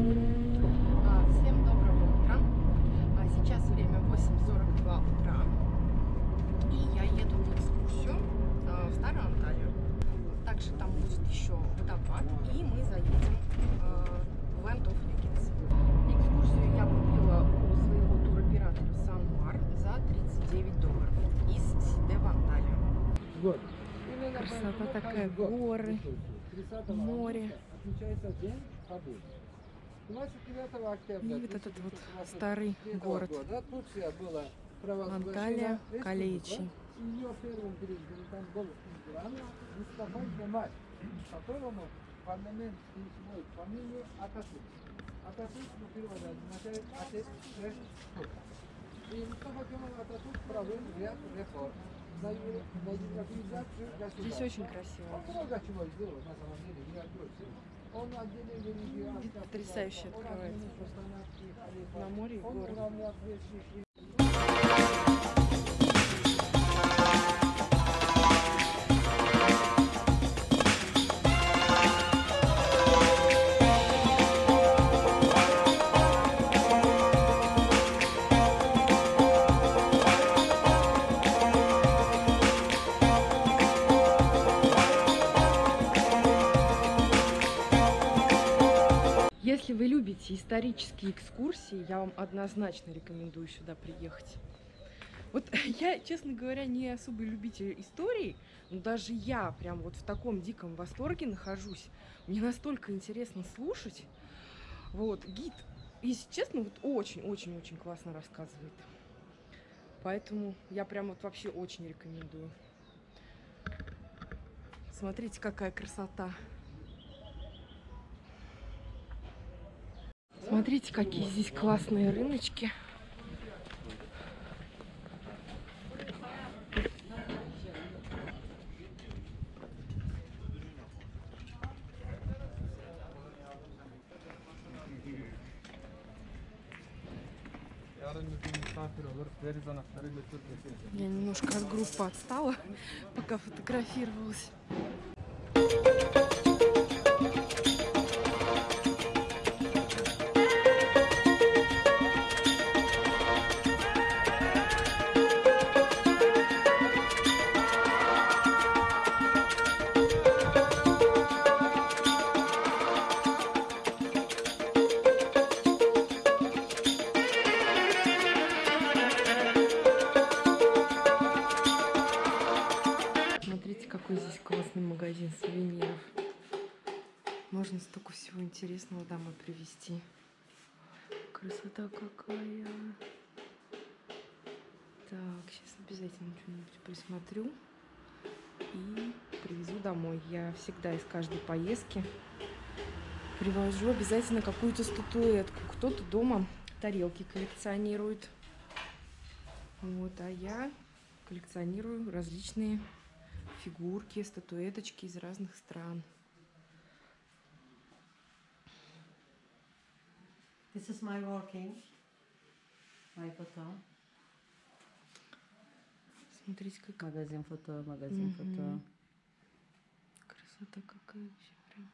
А, Всем доброго утра. А, Сейчас время 8.42 утра. И я еду на экскурсию а, в Старую Анталию. Также там будет еще водопад. И мы заедем в Legends. Экскурсию я купила у своего туроператора Санмар за 39 долларов из Сиде в Анталию. Красота такая, горы, море. И вот этот вот 1923 старый город. Анталия. Калеичи. Ее первым президентом был император Мустафа Кемаль, которому парламент присвоил фамилию Ататюрк. Ататюрк по переводу означает отец турков. И Мустафа Кемаль Ататюрк провел ряд реформ Здесь очень красиво. Потрясающе открывается. На море и горы. Любите исторические экскурсии, я вам однозначно рекомендую сюда приехать. Вот я, честно говоря, не особый любитель истории, но даже я прям вот в таком диком восторге нахожусь. Мне настолько интересно слушать. Вот, гид, если честно, вот очень-очень-очень классно рассказывает. Поэтому я прям вот вообще очень рекомендую. Смотрите, какая красота. Смотрите, какие здесь классные рыночки. Я немножко от группы отстала, пока фотографировалась. Классный магазин сувениров. Можно столько всего интересного домой привезти. Красота какая. Так, сейчас обязательно что-нибудь присмотрю и привезу домой. Я всегда из каждой поездки привожу обязательно какую-то статуэтку. Кто-то дома тарелки коллекционирует. Вот, а я коллекционирую различные фигурки, статуэточки из разных стран. This is my working. My photo. Смотрите, как Магазин фото, магазин Мгм. фото. красота какая вообще прям.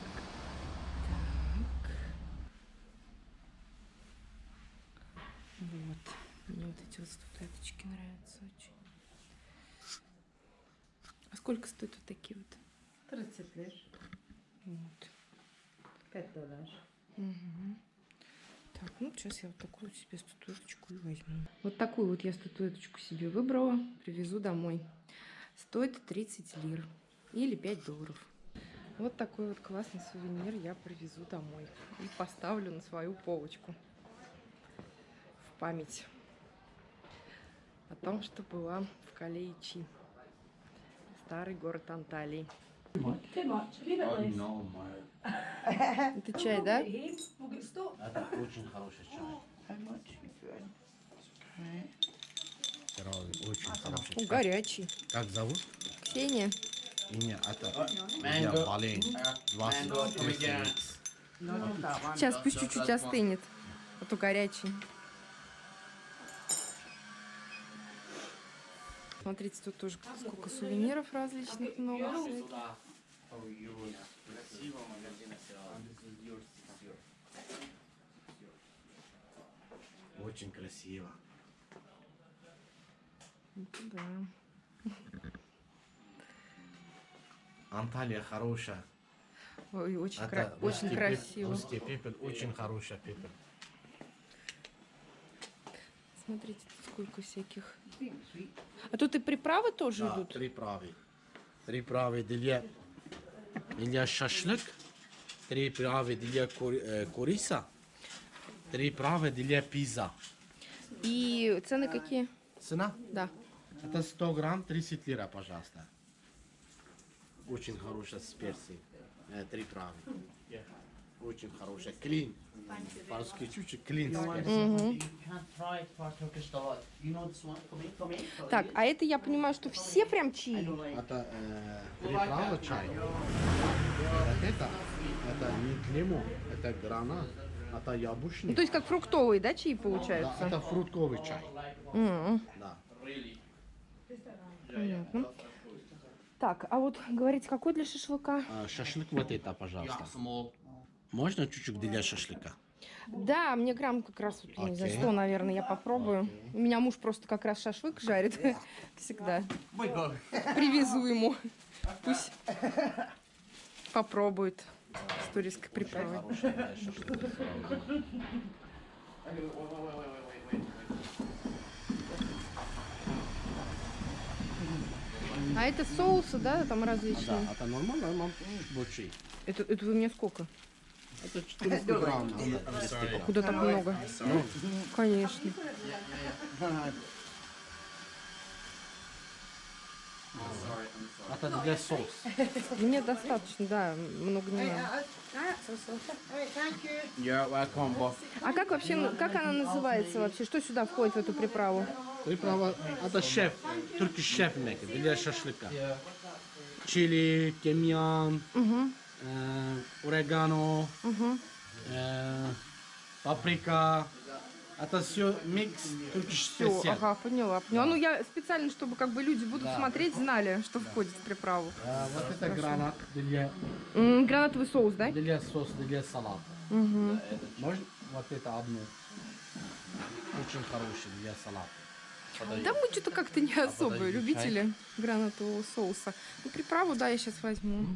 Так. Вот. Мне вот эти вот статуэточки нравятся очень. А сколько стоят вот такие вот? 30 лир. Вот. 5 долларов. Мгм. Так, ну сейчас я вот такую себе статуэточку и возьму. Вот такую вот я статуэточку себе выбрала, привезу домой. Стоит 30 лир или 5 долларов. Вот такой вот классный сувенир я привезу домой и поставлю на свою полочку в память о том, что была в Калеичи, старый город Анталии. Это чай, да? Это очень хороший чай. Здоровый, очень хороший чай. горячий. Как зовут? Ксения. Имя это я болею. 20 лет. Сейчас пусть чуть-чуть остынет, а то горячий. Смотрите, тут тоже сколько сувениров различных много. Очень красиво. Да. Анталия хорошая. Ой, очень, Это кра- очень красиво. Русский пепел, очень хорошая пепел. Смотрите, тут сколько всяких. А тут и приправы тоже Да, идут? три правы. Три правы для, для шашлык, три правы для э, курица, три правы для пизza. И цены какие? Цена? Да. Это 100 грамм, 30 лира, пожалуйста. Очень хорошая с. Э, три травы. Очень хорошая. Клин. По-русски чуть-чуть клин in. Так, а это я понимаю, что все прям чаи? Это э, три травы чай. Вот это, это не лимон, это гранат, это яблочный. Ну, то есть как фруктовые, да, чаи Да, получаются? это фруктовый чай. М, Да. Понятно. Так, а вот говорите, какой для шашлыка? А, шашлык вот это, пожалуйста. Можно чуть-чуть для шашлыка? Да, мне грамм как раз, вот, знаю, Окей. 100, наверное, я попробую. У меня муж просто как раз шашлык жарит всегда. Привезу ему. Пусть попробует с туристской приправой. А это соусы, да, там Да, различные? это нормально, но большой. Это, это вы мне сколько? Это 400 грамм. а не 200 грамм. Куда так много? Конечно. Это для соуса. Мне достаточно, да, много не надо. Yeah, welcome. А как вообще, ну, как она называется вообще? Что сюда входит в эту приправу? Приправа, это шеф, turkish шеф для шашлыка. Чили, тимьян, Угу, орегано, э, паприка. Это все микс Все, ага, поняла, поняла. Ну, я специально, чтобы как бы люди будут смотреть, знали, что входит в приправу. А, вот это гранат для, М, гранатовый соус, да? для соуса, для салата. Угу. Можно вот это одно? Очень хороший для салата. Да мы что-то как-то не особо подожди, любители гранатового соуса. Ну, приправу, да, я сейчас возьму.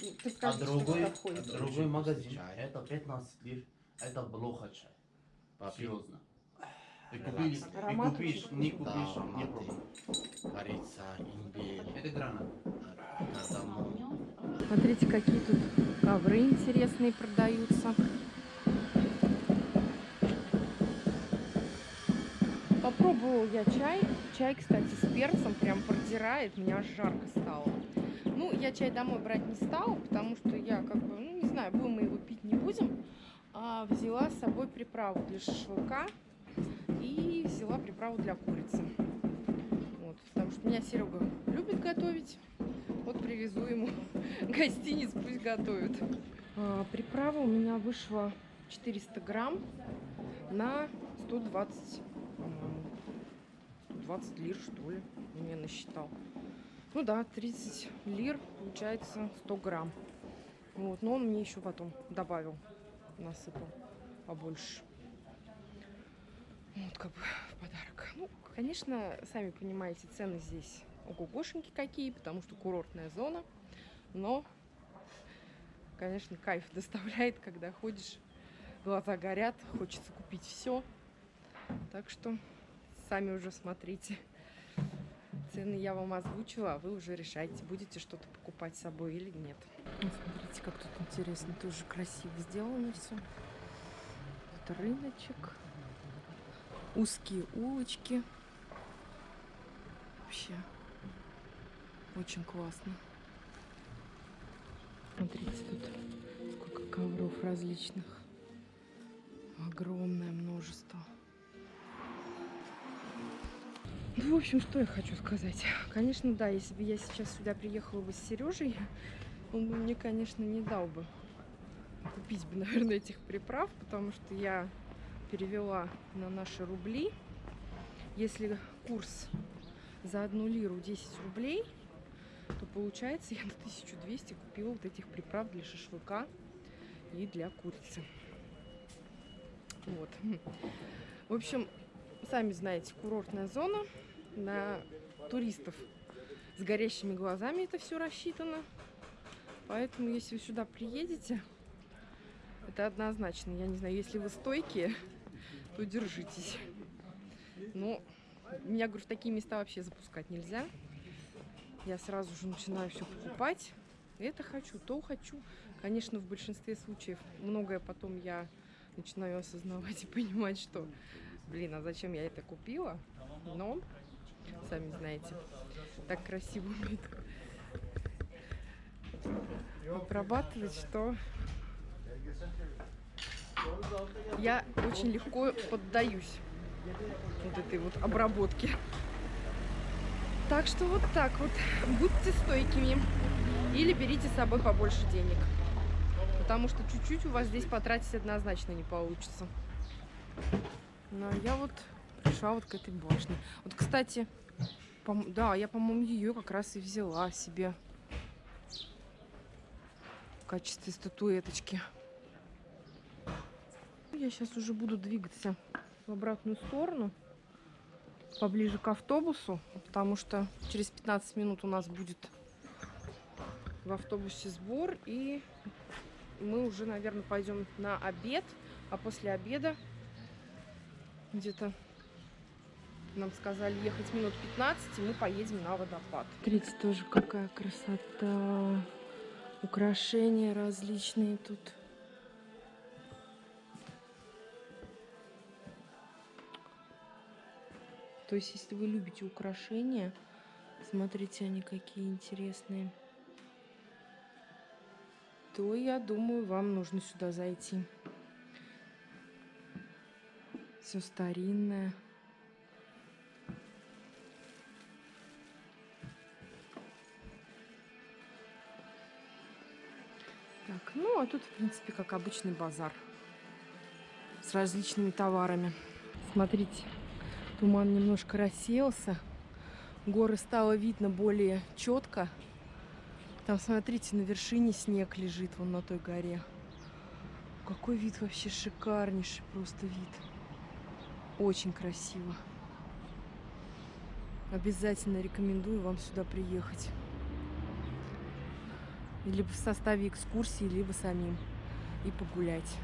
Ты А что другой, подходит. другой магазин, Чай. это 15 лир, это плохо чай. Папи. Серьезно. Ты купишь, ты купишь, не Да, купишь, не аромат. пробуй. Корица, имбирь, Это гранат. Смотрите, какие тут ковры интересные продаются. Попробовала я чай. Чай, кстати, с перцем прям продирает. Меня аж жарко стало. Ну, я чай домой брать не стала, потому что я как бы, ну, не знаю, будем мы его пить, не будем. А взяла с собой приправу для шашлыка и взяла приправу для курицы. Вот, потому что меня Серега любит готовить. Вот привезу ему гостиниц, пусть готовит. А, приправа у меня вышла 400 грамм на 120, по-моему, 120 лир, что ли, мне насчитал. Ну да, 30 лир, получается 100 грамм. Вот, но он мне еще потом добавил, насыпал побольше. Вот как бы в подарок. Ну, конечно, сами понимаете, цены здесь ого-гошеньки какие, потому что курортная зона. Но, конечно, кайф доставляет, когда ходишь, глаза горят, хочется купить все. Так что сами уже смотрите. Цены я вам озвучила, а вы уже решайте, будете что-то покупать с собой или нет. Ну, Смотрите, как тут интересно, тоже красиво сделано все. Тут рыночек, узкие улочки. Вообще очень классно. Смотрите, тут сколько ковров различных. Огромное множество. Ну, в общем, что я хочу сказать. Конечно, да, если бы я сейчас сюда приехала бы с Сережей, он бы мне, конечно, не дал бы купить бы, наверное, этих приправ, потому что я перевела на наши рубли. Если курс за одну лиру 10 рублей, то получается я на 1200 купила вот этих приправ для шашлыка и для курицы. Вот. В общем, сами знаете, курортная зона. На туристов с горящими глазами это все рассчитано. Поэтому, если вы сюда приедете, это однозначно. Я не знаю, если вы стойкие, то держитесь. Но меня, говорю, в такие места вообще запускать нельзя. Я сразу же начинаю все покупать. Это хочу, то хочу. Конечно, в большинстве случаев многое потом я начинаю осознавать и понимать, что, блин, а зачем я это купила? Но, сами знаете, так красиво умеет обрабатывать, что я очень легко поддаюсь вот этой вот обработке. Так что вот так вот. Будьте стойкими. Или берите с собой побольше денег. Потому что чуть-чуть у вас здесь потратить однозначно не получится. Но я вот пришла вот к этой башне. Вот, кстати, да, я, по-моему, ее как раз и взяла себе в качестве статуэточки. Я сейчас уже буду двигаться в обратную сторону, поближе к автобусу, потому что через 15 минут у нас будет в автобусе сбор, и мы уже, наверное, пойдем на обед, а после обеда где-то нам сказали ехать минут 15, и мы поедем на водопад. Смотрите, тоже какая красота. Украшения различные тут. То есть, если вы любите украшения, смотрите, они какие интересные, то я думаю, вам нужно сюда зайти. Все старинное. Ну а тут, в принципе, как обычный базар с различными товарами. Смотрите, туман немножко рассеялся, горы стало видно более четко. Там, смотрите, на вершине снег лежит, вон на той горе. Какой вид вообще шикарнейший просто вид. Очень красиво. Обязательно рекомендую вам сюда приехать. Либо в составе экскурсии, либо самим. И погулять.